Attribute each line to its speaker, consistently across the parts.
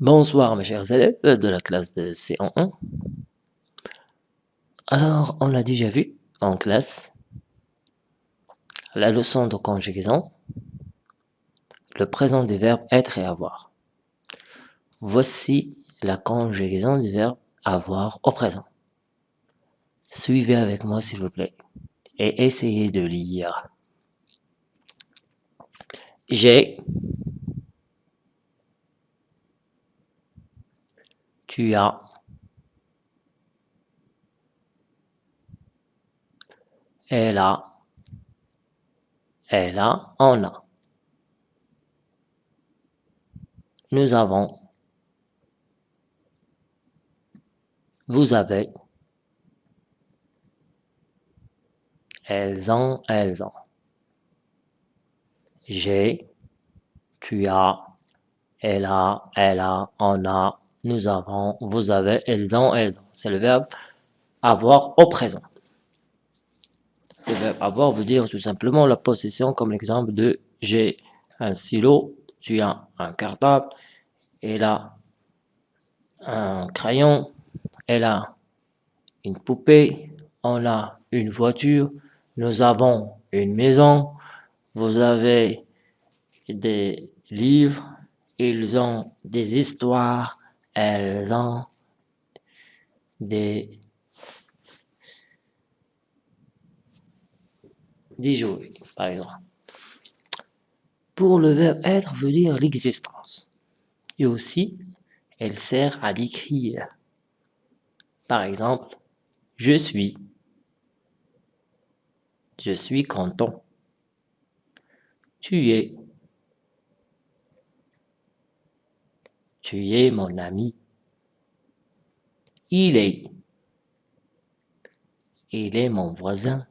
Speaker 1: Bonsoir mes chers élèves de la classe de C1. Alors, on a déjà vu en classe la leçon de conjugaison, le présent des verbes être et avoir. Voici la conjugaison du verbe avoir au présent. Suivez avec moi s'il vous plaît et essayez de lire. J'ai tu as. Elle a. Elle a, on a. Nous avons. Vous avez. Elles ont, elles ont. J'ai. Tu as. Elle a, elle a, on a, nous avons, vous avez, elles ont, elles ont. C'est le verbe avoir au présent. Le verbe avoir veut dire tout simplement la possession comme l'exemple de j'ai un stylo, tu as un cartable, elle a un crayon, elle a une poupée, on a une voiture, nous avons une maison, vous avez des livres, ils ont des histoires, elles ont des, jouets, par exemple. Pour le verbe être veut dire l'existence. Et aussi, elle sert à décrire. Par exemple, je suis. Je suis content. Tu es. Tu es mon ami. Il est. Il est mon voisin.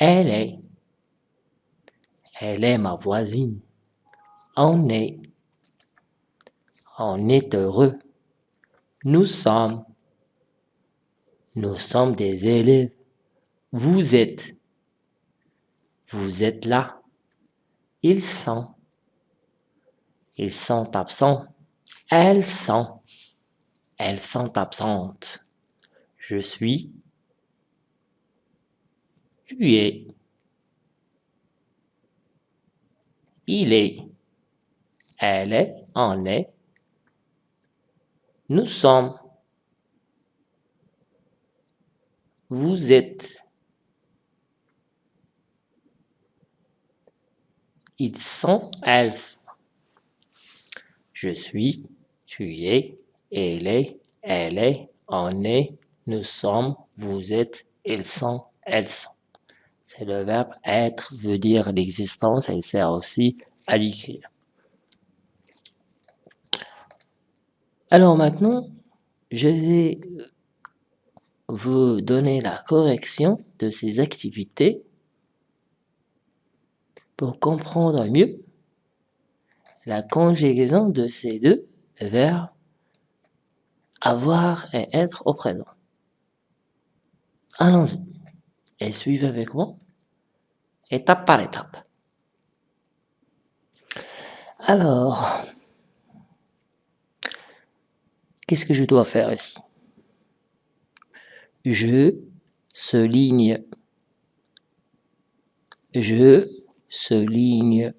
Speaker 1: Elle est. Elle est ma voisine. On est. On est heureux. Nous sommes. Nous sommes des élèves. Vous êtes. Vous êtes là. Ils sont. Ils sont absents. Elles sont. Elles sont absentes. Je suis. Tu es. Il est. Elle est. On est. Nous sommes. Vous êtes. Ils sont, elles. Je suis, tu es, elle est, elle est, on est, nous sommes, vous êtes, ils sont, elles sont. C'est le verbe être veut dire l'existence, elle sert aussi à l'écrire. Alors maintenant, je vais vous donner la correction de ces activités pour comprendre mieux la conjugaison de ces deux verbes avoir et être au présent. Allons-y et suivez avec moi, étape par étape. Alors, qu'est-ce que je dois faire ici? Je souligne, je souligne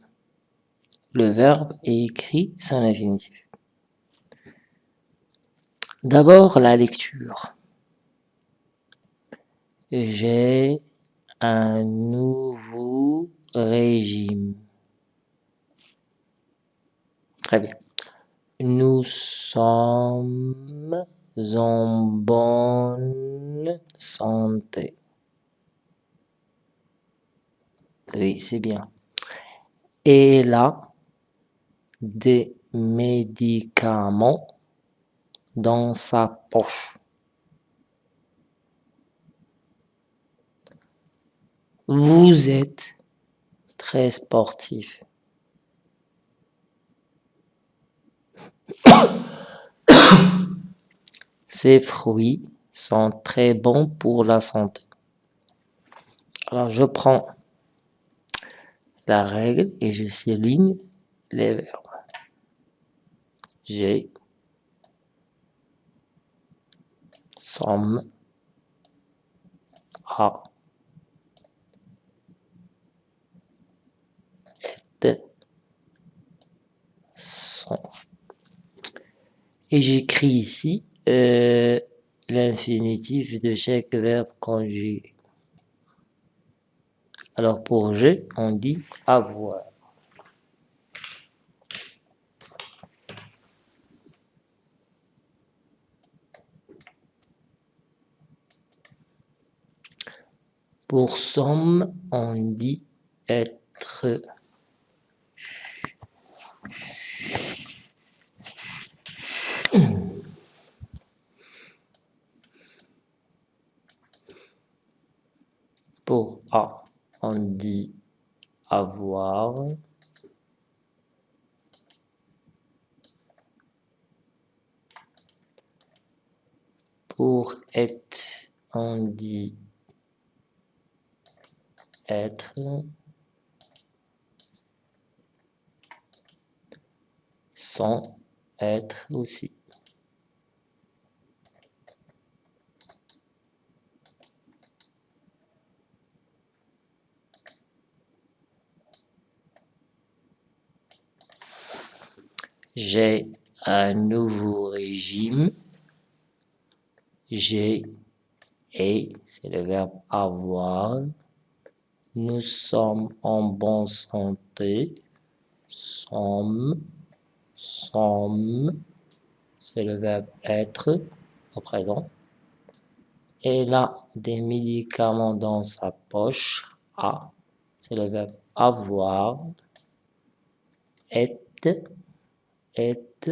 Speaker 1: le verbe est écrit sans infinitif. D'abord, la lecture. J'ai un nouveau régime. Très bien. Nous sommes en bonne santé. Oui, c'est bien. Et là, des médicaments dans sa poche. Vous êtes très sportif. Ces fruits sont très bons pour la santé. Alors je prends la règle et je souligne les verbes. j'ai, sommes, a, est, sont. Et j'écris ici euh, l'infinitif de chaque verbe conjugué. Alors pour je, on dit avoir. Pour somme, on dit être. Pour A, on dit avoir. Pour être, on dit être. Sans être aussi. J'ai un nouveau régime. J'ai et c'est le verbe avoir. Nous sommes en bonne santé. Sommes, sommes, c'est le verbe être au présent. Elle a des médicaments dans sa poche. A, c'est le verbe avoir. Est, est,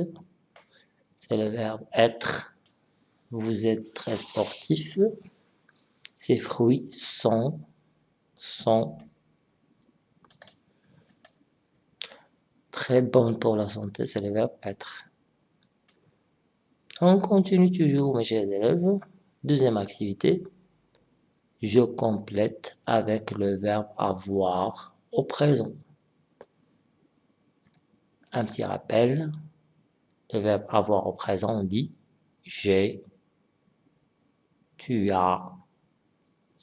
Speaker 1: c'est le verbe être. Vous êtes très sportif. Ces fruits sont, sont très bons pour la santé, c'est le verbe être. On continue toujours, mes chers élèves. Deuxième activité. Je complète avec le verbe avoir au présent un petit rappel. Le verbe avoir au présent, dit j'ai, tu as,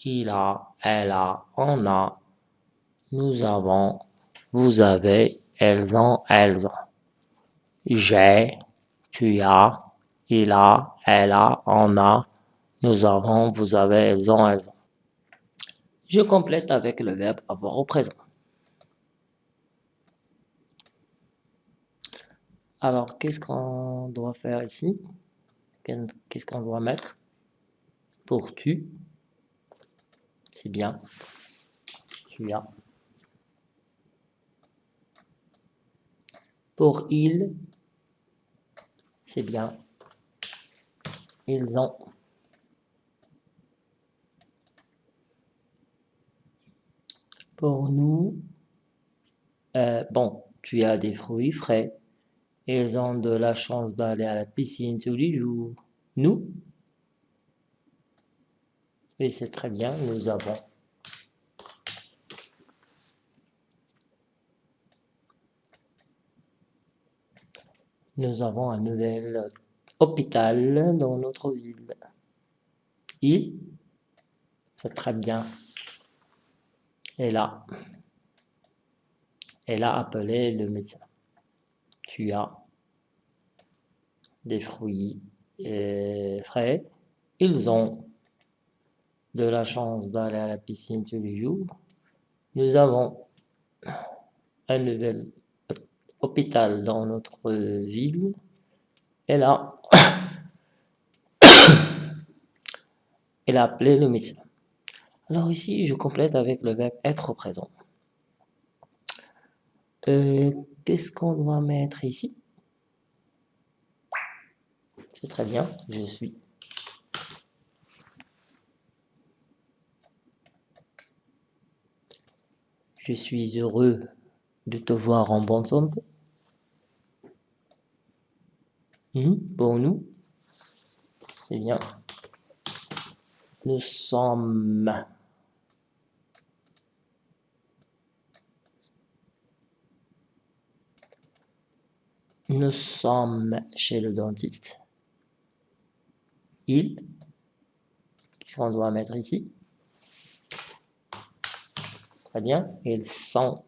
Speaker 1: il a, elle a, on a, nous avons, vous avez, elles ont, elles ont. J'ai, tu as, il a, elle a, on a, nous avons, vous avez, elles ont, elles ont. Je complète avec le verbe avoir au présent. Alors, qu'est-ce qu'on doit faire ici? Qu'est-ce qu'on doit mettre? Pour tu, c'est bien. As. Pour il, c'est bien. Ils ont. Pour nous, euh, bon, tu as des fruits frais. Ils ont de la chance d'aller à la piscine tous les jours. Nous Oui, c'est très bien, nous avons. Nous avons un nouvel hôpital dans notre ville. Il, c'est très bien. Et là, elle a appelé le médecin tu as des fruits frais. Ils ont de la chance d'aller à la piscine tous les jours. Nous avons un nouvel hôpital dans notre ville. Et là, elle a appelé le médecin. Alors ici, je complète avec le verbe être présent. Euh, qu'est-ce qu'on doit mettre ici? C'est très bien, je suis. Je suis heureux de te voir en bonne santé. Hmm, pour nous, c'est bien. Nous sommes Nous sommes chez le dentiste. Il. Qu'est-ce qu'on doit mettre ici? Très bien. Ils sont.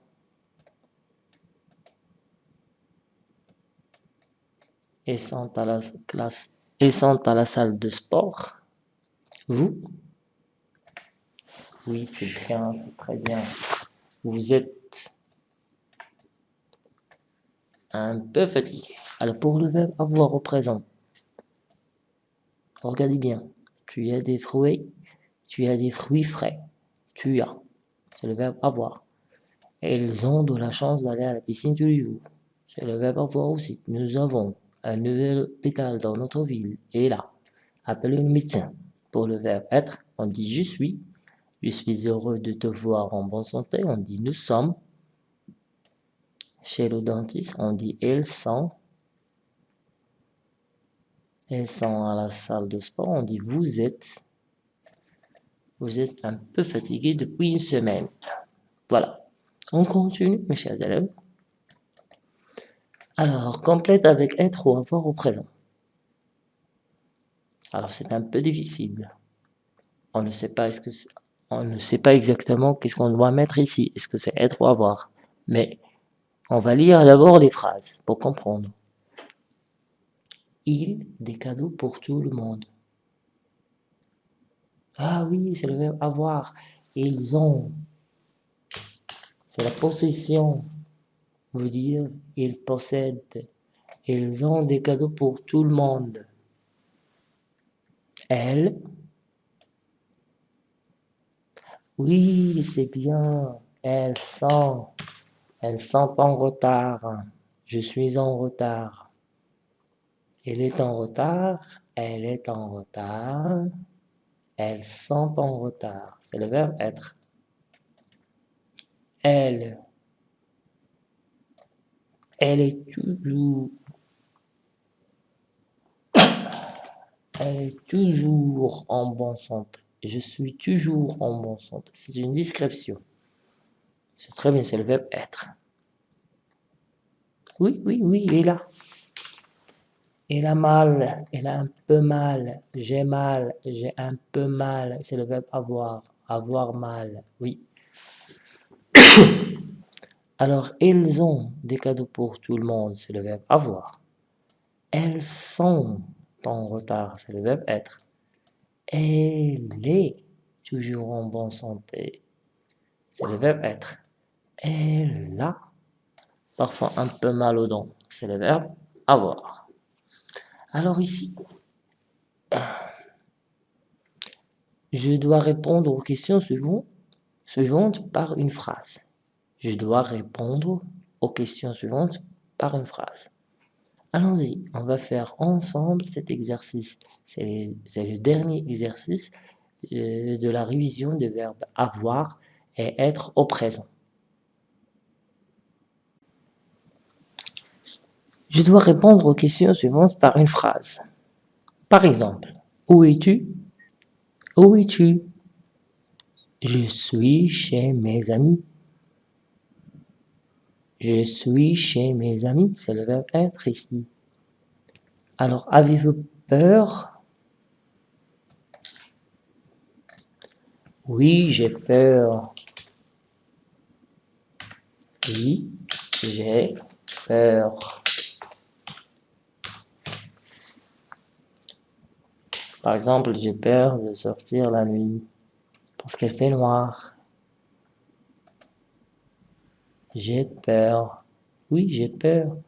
Speaker 1: Ils sont à la classe. Sont à la salle de sport. Vous? Oui, c'est bien, c'est très bien. Vous êtes un peu fatigué. Alors pour le verbe avoir au présent, regardez bien. Tu as des fruits, tu as des fruits frais. Tu as. C'est le verbe avoir. ils ont de la chance d'aller à la piscine tous les jours. C'est le verbe avoir aussi. Nous avons un nouvel hôpital dans notre ville. Et là, appelez le médecin. Pour le verbe être, on dit je suis. Je suis heureux de te voir en bonne santé. On dit nous sommes. Chez le dentiste, on dit ils sont. Ils sont à la salle de sport. On dit vous êtes. Vous êtes un peu fatigué depuis une semaine. Voilà. On continue, mes chers élèves. Alors, complète avec être ou avoir au présent. Alors, c'est un peu difficile. On ne sait pas, est-ce que on ne sait pas exactement qu'est-ce qu'on doit mettre ici. Est-ce que c'est être ou avoir? Mais on va lire d'abord les phrases pour comprendre. Il, des cadeaux pour tout le monde. Ah oui, c'est le verbe avoir. Ils ont. C'est la possession. Veut dire, ils possèdent. Ils ont des cadeaux pour tout le monde. Elle. Oui, c'est bien. Elles sont. Elles sont en retard. Je suis en retard. Elle est en retard. Elle est en retard. Elles sont en retard. C'est le verbe être. Elle. Elle est toujours. Elle est toujours en bonne santé. Je suis toujours en bonne santé. C'est une description. C'est très bien, c'est le verbe être. Oui, oui, oui, il est là. Il a mal, il a un peu mal, j'ai mal, j'ai un peu mal, c'est le verbe avoir, avoir mal, oui. Alors, ils ont des cadeaux pour tout le monde, c'est le verbe avoir. Elles sont en retard, c'est le verbe être. Elle est toujours en bonne santé, c'est le verbe être. Elle a parfois un peu mal aux dents, c'est le verbe avoir. Alors ici, je dois répondre aux questions suivantes, par une phrase. Je dois répondre aux questions suivantes par une phrase. Allons-y, on va faire ensemble cet exercice. C'est le dernier exercice euh, de la révision des verbes avoir et être au présent. Je dois répondre aux questions suivantes par une phrase. Par exemple, où es-tu? Où es-tu? Je suis chez mes amis. Je suis chez mes amis, c'est le verbe être ici. Alors, avez-vous peur? Oui, j'ai peur. Oui, j'ai peur. Par exemple, j'ai peur de sortir la nuit parce qu'elle fait noir. J'ai peur. Oui, j'ai peur.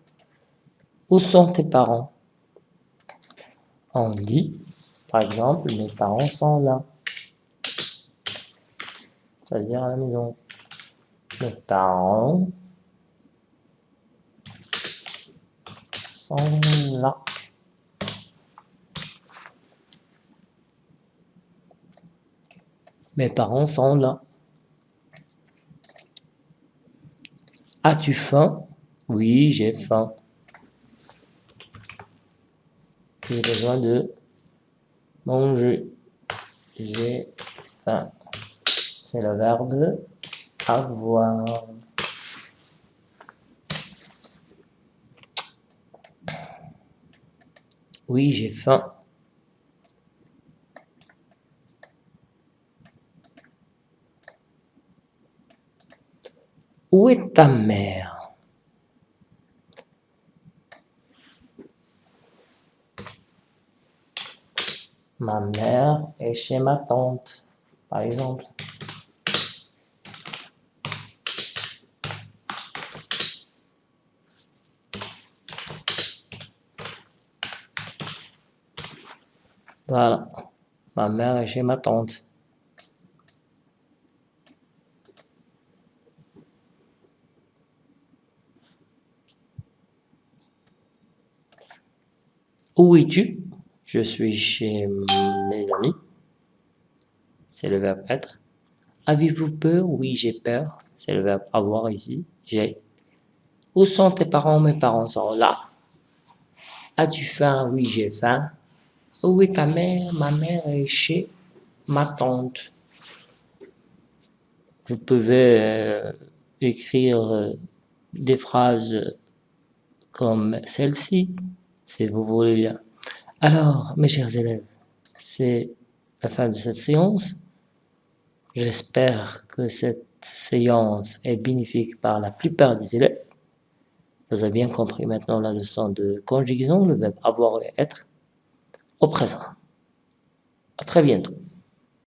Speaker 1: Où sont tes parents? On dit, par exemple, mes parents sont là. Ça veut dire à la maison. Mes parents sont là. Mes parents sont là. As-tu faim? Oui, j'ai faim. J'ai besoin de manger. J'ai faim. C'est le verbe avoir. Oui, j'ai faim. Où est ta mère? Ma mère est chez ma tante, par exemple. Voilà, ma mère est chez ma tante. Où es-tu? Je suis chez mes amis. C'est le verbe être. Avez-vous peur? Oui, j'ai peur. C'est le verbe avoir ici. J'ai. Où sont tes parents? Mes parents sont là. As-tu faim? Oui, j'ai faim. Où est ta mère? Ma mère est chez ma tante. Vous pouvez euh, écrire euh, des phrases comme celle-ci, si vous voulez bien. Alors, mes chers élèves, c'est la fin de cette séance. J'espère que cette séance est bénéfique par la plupart des élèves. Vous avez bien compris maintenant la leçon de conjugaison, le verbe avoir et être au présent. À très bientôt.